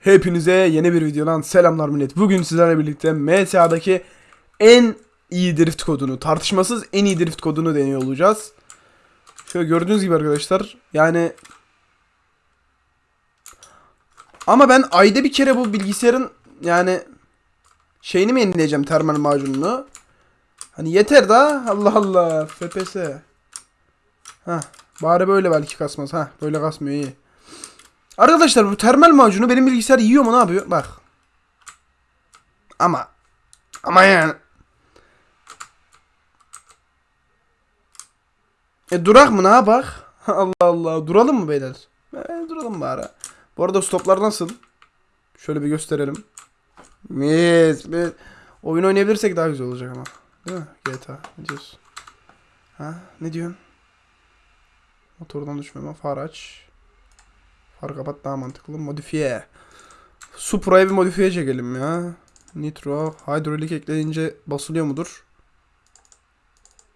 Hepinize yeni bir videodan selamlar millet. Bugün sizlerle birlikte MTA'daki en iyi drift kodunu, tartışmasız en iyi drift kodunu deniyor olacağız. Şöyle gördüğünüz gibi arkadaşlar yani ama ben ayda bir kere bu bilgisayarın yani şeyini mi yenileyeceğim termal macununu? Hani yeter da Allah Allah FPS. Ha bari böyle belki kasmaz. Ha böyle kasmıyor iyi. Arkadaşlar bu termal macunu benim bilgisayar yiyor mu ne yapıyor? Bak. Ama ama yani E durak mı ne yapak? Allah Allah. Duralım mı beyler? E, duralım bari. Bu arada stoplar nasıl? Şöyle bir gösterelim. Mis, mis. Oyun oynayabilirsek daha güzel olacak ama. Değil mi? GTA. Ne diyorsun? Ha? Ne diyorsun? Motordan düşmeme. Far aç. Far kapat daha mantıklı. Modifiye. Supra'ya bir modifiye çekelim ya. Nitro. Hidrolik ekleyince basılıyor mudur?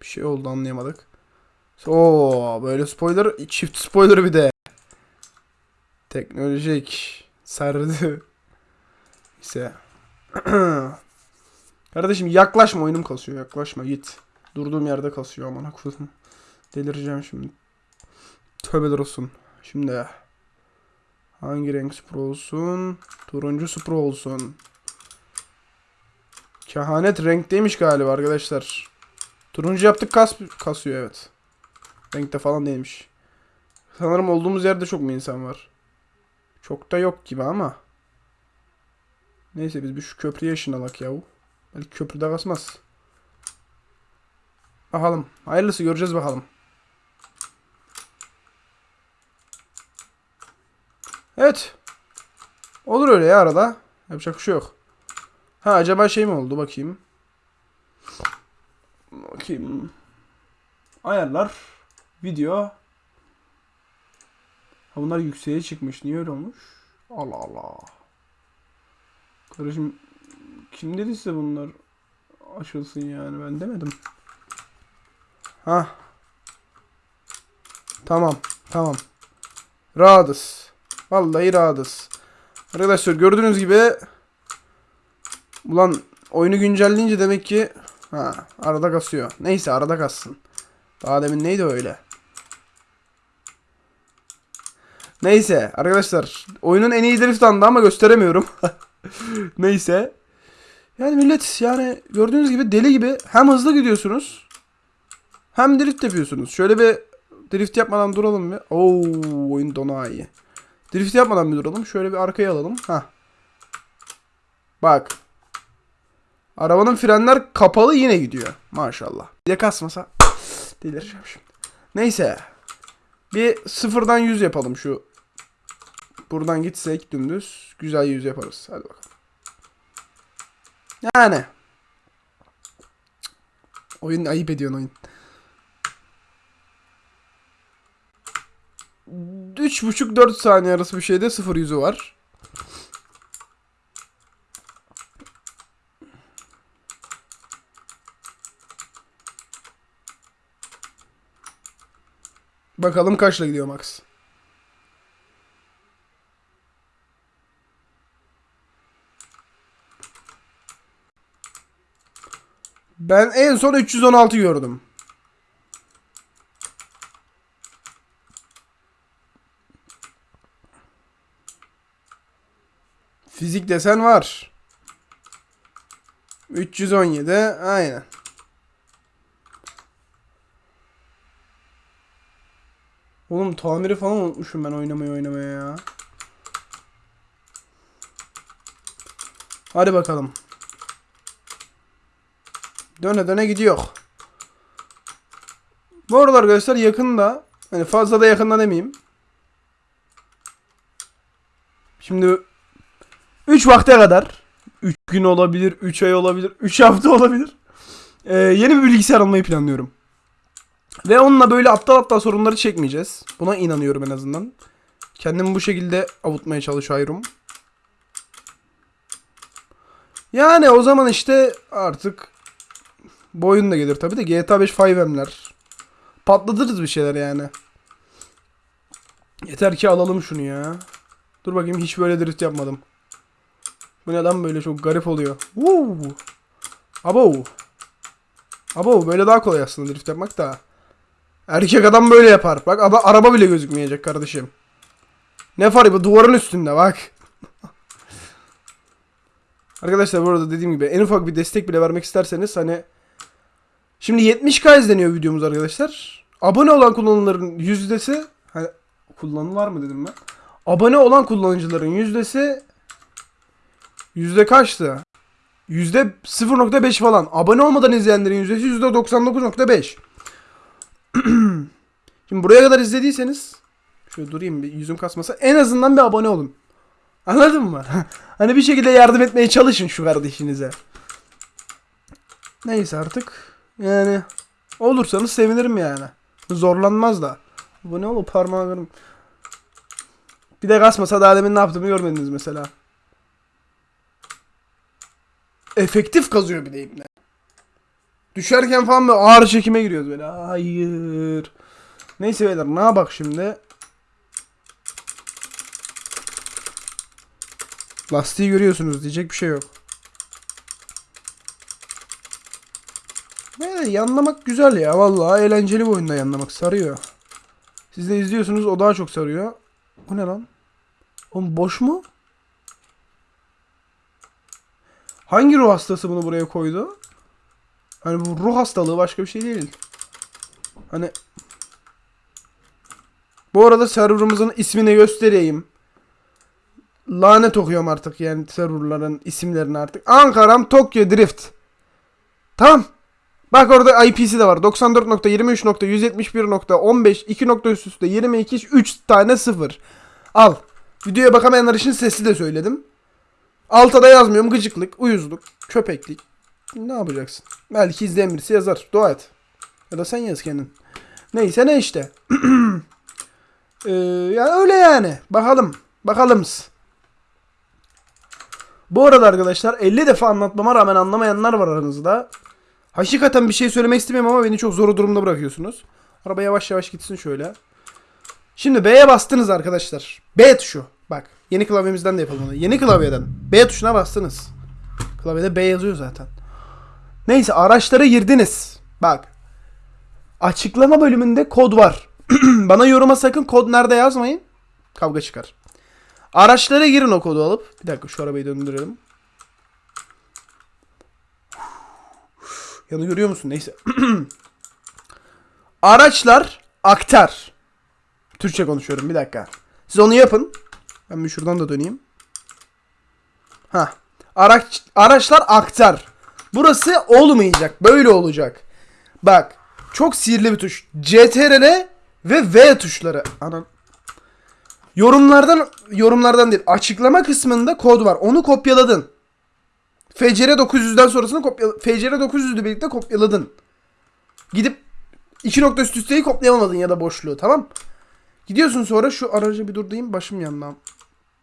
Bir şey oldu anlayamadık. Oo böyle spoiler. Çift spoiler bir de. Teknolojik. Sardı. Neyse. Kardeşim yaklaşma oyunum kasıyor. Yaklaşma git. Durduğum yerde kasıyor aman haklısın. Delireceğim şimdi. Tövbeler olsun. Şimdi hangi renk Supra olsun? Turuncu Supra olsun. Kehanet renkteymiş galiba arkadaşlar. Turuncu yaptık kas kasıyor evet. Renkte falan değilmiş. Sanırım olduğumuz yerde çok mu insan var? Çok da yok gibi ama. Neyse biz bir şu köprüye ışınalak yahu. Belki köprüde kasmaz. Bakalım. Hayırlısı göreceğiz bakalım. Evet. Olur öyle ya arada. Yapacak bir şey yok. Ha acaba şey mi oldu bakayım. Bakayım. Ayarlar. Video. Ha bunlar yükseğe çıkmış. Niye öyle olmuş? Allah Allah. Kardeşim kim dedi size bunlar açılsın yani ben demedim. Ha. Tamam. Tamam. Rahatız. Vallahi rahatız. Arkadaşlar gördüğünüz gibi Ulan oyunu güncelleyince demek ki ha arada kasıyor. Neyse arada kassın. Daha demin neydi öyle? Neyse arkadaşlar oyunun en iyi drift andı ama gösteremiyorum. Neyse. Yani millet yani gördüğünüz gibi deli gibi hem hızlı gidiyorsunuz hem drift yapıyorsunuz. Şöyle bir drift yapmadan duralım bir. Oo oyun dona iyi. Drift yapmadan bir duralım. Şöyle bir arkaya alalım. Ha. Bak. Arabanın frenler kapalı yine gidiyor. Maşallah. De kasmasa delireceğim şimdi. Neyse. Bir sıfırdan 100 yapalım şu. Buradan gitsek dümdüz. Güzel 100 yaparız. Hadi bakalım. Yani. Oyun ayıp ediyorsun oyun. 3,5-4 saniye arası bir şeyde 0 yüzü var. Bakalım kaçla gidiyor Max. Ben en son 316 gördüm. Fizik desen var. 317 aynen. Oğlum tamiri falan unutmuşum ben oynamayı oynamaya ya. Hadi bakalım. Döne döne gidiyor. Bu arada arkadaşlar yakında hani fazla da yakında demeyeyim. Şimdi 3 vakte kadar 3 gün olabilir, 3 ay olabilir, 3 hafta olabilir. Ee, yeni bir bilgisayar almayı planlıyorum. Ve onunla böyle aptal aptal sorunları çekmeyeceğiz. Buna inanıyorum en azından. Kendimi bu şekilde avutmaya çalışıyorum. Yani o zaman işte artık boyun da gelir tabi de GTA 5 5M'ler. Patlatırız bir şeyler yani. Yeter ki alalım şunu ya. Dur bakayım hiç böyle drift yapmadım. Bu ne lan böyle çok garip oluyor. Woo. Abo. Abo böyle daha kolay aslında drift yapmak da. Erkek adam böyle yapar. Bak ama araba bile gözükmeyecek kardeşim. Ne fark bu duvarın üstünde bak. Arkadaşlar bu arada dediğim gibi en ufak bir destek bile vermek isterseniz hani Şimdi 70k izleniyor videomuz arkadaşlar. Abone olan kullanıcıların yüzdesi hani kullanılar mı dedim ben? Abone olan kullanıcıların yüzdesi yüzde kaçtı? Yüzde 0.5 falan. Abone olmadan izleyenlerin yüzdesi yüzde 99.5. Şimdi buraya kadar izlediyseniz şöyle durayım bir yüzüm kasmasa en azından bir abone olun. Anladın mı? hani bir şekilde yardım etmeye çalışın şu kardeşinize. Neyse artık. Yani olursanız sevinirim yani. Zorlanmaz da. Bu ne olur parmağım. Bir de kasmasa daha demin ne yaptığımı görmediniz mesela. Efektif kazıyor bir de ibne. Düşerken falan böyle ağır çekime giriyoruz böyle. Hayır. Neyse beyler ne bak şimdi. Lastiği görüyorsunuz diyecek bir şey yok. Böyle yanlamak güzel ya vallahi eğlenceli bir oyunda yanlamak sarıyor. Siz de izliyorsunuz o daha çok sarıyor. Bu ne lan? Oğlum boş mu? Hangi ruh hastası bunu buraya koydu? Hani bu ruh hastalığı başka bir şey değil. Hani Bu arada serverımızın ismini göstereyim. Lanet okuyorum artık yani serverların isimlerini artık. Ankara'm Tokyo Drift. Tamam. Bak orada IP'si de var. 94.23.171.15 2 nokta üst üste 22 3 tane 0. Al. Videoya bakamayanlar için sesli de söyledim. Alta da yazmıyorum. Gıcıklık, uyuzluk, köpeklik. Ne yapacaksın? Belki izleyen birisi yazar. Dua et. Ya da sen yaz kendin. Neyse ne işte. ee, yani öyle yani. Bakalım. Bakalım. Bu arada arkadaşlar 50 defa anlatmama rağmen anlamayanlar var aranızda. Hakikaten bir şey söylemek istemiyorum ama beni çok zor durumda bırakıyorsunuz. Araba yavaş yavaş gitsin şöyle. Şimdi B'ye bastınız arkadaşlar. B tuşu. Bak yeni klavyemizden de yapalım onu. Yeni klavyeden B tuşuna bastınız. Klavyede B yazıyor zaten. Neyse araçlara girdiniz. Bak. Açıklama bölümünde kod var. Bana yoruma sakın kod nerede yazmayın. Kavga çıkar. Araçlara girin o kodu alıp. Bir dakika şu arabayı döndürelim. Yanı görüyor musun? Neyse. Araçlar aktar. Türkçe konuşuyorum bir dakika. Siz onu yapın. Ben bir şuradan da döneyim. Ha. Araç araçlar aktar. Burası olmayacak. Böyle olacak. Bak. Çok sihirli bir tuş. CTRL ve V tuşları. Anan. Yorumlardan yorumlardan değil. Açıklama kısmında kod var. Onu kopyaladın. FCR 900'den sonrasını kopya FCR 900'ü birlikte kopyaladın. Gidip iki nokta üst üsteyi kopyalamadın ya da boşluğu tamam. Gidiyorsun sonra şu aracı bir durdayım başım yandan.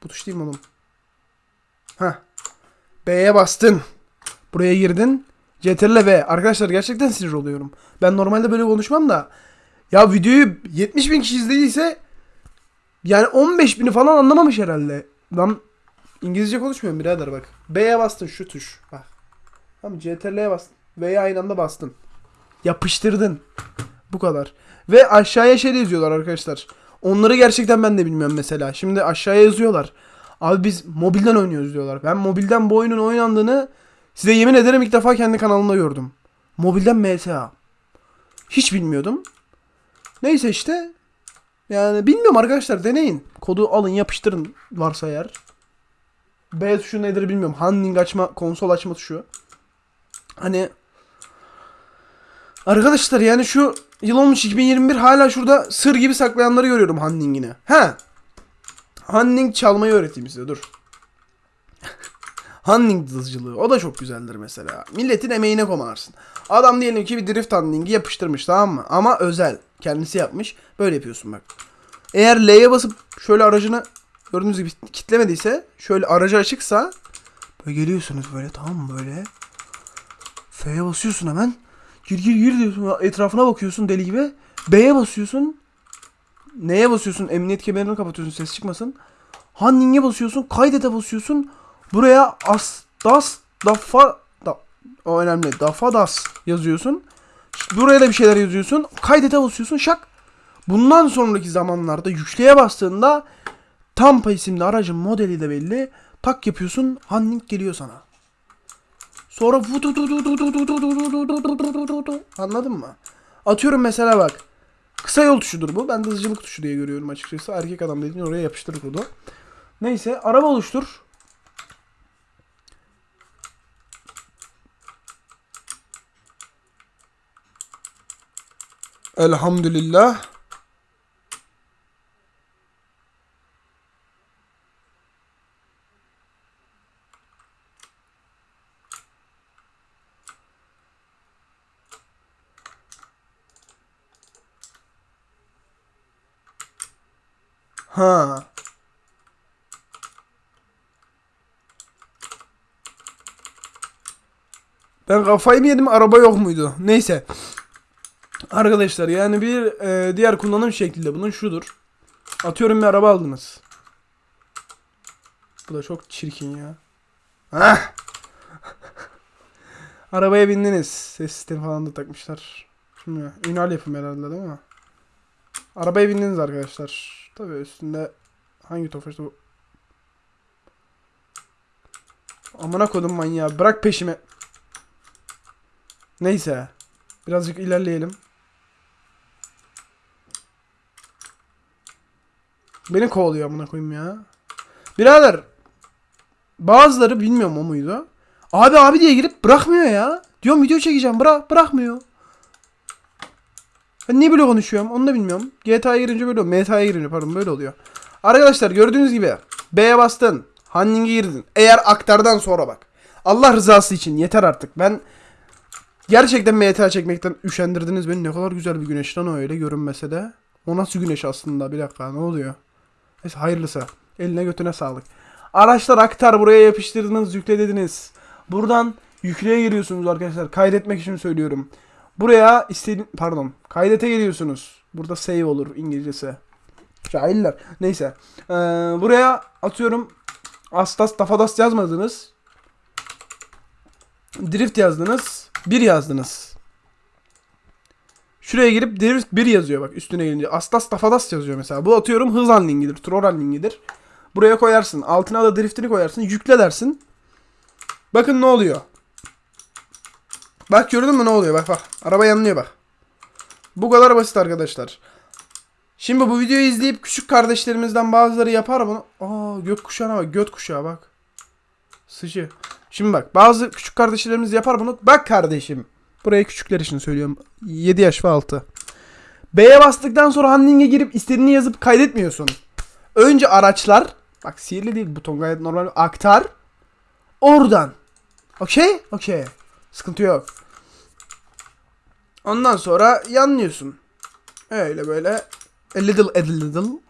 Bu tuş değil mi oğlum? Heh. B'ye bastın. Buraya girdin. CTRL V. Arkadaşlar gerçekten sinir oluyorum. Ben normalde böyle konuşmam da. Ya videoyu 70 bin kişi izlediyse yani 15 bini falan anlamamış herhalde. Lan İngilizce konuşmuyorum birader bak. B'ye bastın şu tuş. Bak. Tamam CTRL'ye bastın. V'ye aynı anda bastın. Yapıştırdın. Bu kadar. Ve aşağıya şey yazıyorlar arkadaşlar. Onları gerçekten ben de bilmiyorum mesela. Şimdi aşağıya yazıyorlar. Abi biz mobilden oynuyoruz diyorlar. Ben mobilden bu oyunun oynandığını size yemin ederim ilk defa kendi kanalımda gördüm. Mobilden MSA. Hiç bilmiyordum. Neyse işte. Yani bilmiyorum arkadaşlar deneyin. Kodu alın yapıştırın varsa eğer. B tuşu nedir bilmiyorum. Handling açma, konsol açma tuşu. Hani Arkadaşlar yani şu yıl olmuş 2021 hala şurada sır gibi saklayanları görüyorum handlingini. He. Handling çalmayı öğreteyim size dur. handling dızcılığı. O da çok güzeldir mesela. Milletin emeğine komarsın. Adam diyelim ki bir drift handlingi yapıştırmış tamam mı? Ama özel. Kendisi yapmış. Böyle yapıyorsun bak. Eğer L'ye basıp şöyle aracını gördüğünüz gibi kitlemediyse şöyle aracı açıksa böyle geliyorsunuz böyle tamam mı böyle F'ye basıyorsun hemen gir gir gir diyorsun etrafına bakıyorsun deli gibi B'ye basıyorsun neye basıyorsun emniyet kemerini kapatıyorsun ses çıkmasın Handling'e basıyorsun kaydete basıyorsun Buraya astas dafa da, o önemli. Dafadas yazıyorsun. Buraya da bir şeyler yazıyorsun. Kaydete basıyorsun şak. Bundan sonraki zamanlarda yükleye bastığında Tampa isimli aracın modeli de belli. Tak yapıyorsun. Handling geliyor sana. Sonra anladın mı? Atıyorum mesela bak. Kısa yol tuşudur bu. Ben de hızcılık tuşu diye görüyorum açıkçası. Erkek adam dediğin oraya yapıştır kodu. Neyse araba oluştur. Elhamdülillah. Ha. Ben kafayı mı yedim araba yok muydu? Neyse. Arkadaşlar yani bir e, diğer kullanım şekli de bunun şudur. Atıyorum bir araba aldınız. Bu da çok çirkin ya. Hah. Arabaya bindiniz. Ses sistemi falan da takmışlar. Şimdi ünal yapım herhalde değil mi? Arabaya bindiniz arkadaşlar. Tabii üstünde hangi tofaşta bu? Amına kodum manyağı. Bırak peşime. Neyse. Birazcık ilerleyelim. Beni kovalıyor amına koyayım ya. Birader. Bazıları bilmiyorum o muydu. Abi abi diye girip bırakmıyor ya. Diyorum video çekeceğim. Bırak bırakmıyor. Ben niye böyle konuşuyorum onu da bilmiyorum. GTA'ya girince böyle oluyor. MTA'ya girince pardon böyle oluyor. Arkadaşlar gördüğünüz gibi B'ye bastın. Handling'e girdin. Eğer aktardan sonra bak. Allah rızası için yeter artık. Ben gerçekten MTA çekmekten üşendirdiniz beni. Ne kadar güzel bir güneş lan o öyle görünmese de. O nasıl güneş aslında? Bir dakika ne oluyor? Neyse hayırlısı. Eline götüne sağlık. Araçlar aktar buraya yapıştırdınız yükle dediniz. Buradan yükleye giriyorsunuz arkadaşlar. Kaydetmek için söylüyorum. Buraya istediğin pardon kaydete geliyorsunuz. Burada save olur İngilizcesi. Cahiller. Neyse. Ee, buraya atıyorum Astas Tafadas yazmadınız. Drift yazdınız. 1 yazdınız. Şuraya girip Drift 1 yazıyor bak üstüne gelince. Astas Tafadas yazıyor mesela. Bu atıyorum hız handlingidir. Troll handlingidir. Buraya koyarsın. Altına da driftini koyarsın. Yükle dersin. Bakın ne oluyor. Bak gördün mü ne oluyor? Bak bak. Araba yanlıyor bak. Bu kadar basit arkadaşlar. Şimdi bu videoyu izleyip küçük kardeşlerimizden bazıları yapar bunu. Aa gökkuşağına bak. Göt kuşağı bak. Sıcı. Şimdi bak bazı küçük kardeşlerimiz yapar bunu. Bak kardeşim. Buraya küçükler için söylüyorum. 7 yaş ve altı. B'ye bastıktan sonra handling'e girip istediğini yazıp kaydetmiyorsun. Önce araçlar. Bak sihirli değil buton gayet normal. Aktar. Oradan. Okey? Okey. Sıkıntı yok. Ondan sonra yanlıyorsun. Öyle böyle. A little a little.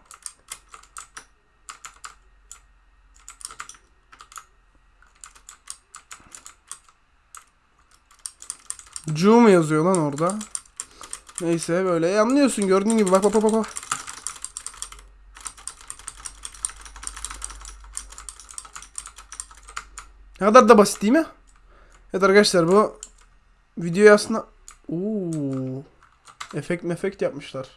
Cu mu yazıyor lan orada? Neyse böyle yanlıyorsun gördüğün gibi bak bak bak bak. Ne kadar da basit değil mi? Evet arkadaşlar bu videoyu aslında Uuu efekt mefekt yapmışlar.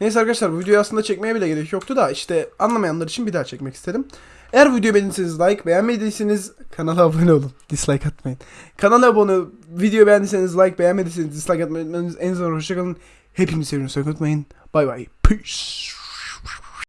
Neyse arkadaşlar bu videoyu aslında çekmeye bile gerek yoktu da işte anlamayanlar için bir daha çekmek istedim. Eğer videoyu beğendiyseniz like, beğenmediyseniz kanala abone olun. Dislike atmayın. Kanala abone, video beğendiyseniz like, beğenmediyseniz dislike atmayın. En zor hoşçakalın. Hepinizi seviyorum. Unutmayın. Bye bye. Peace.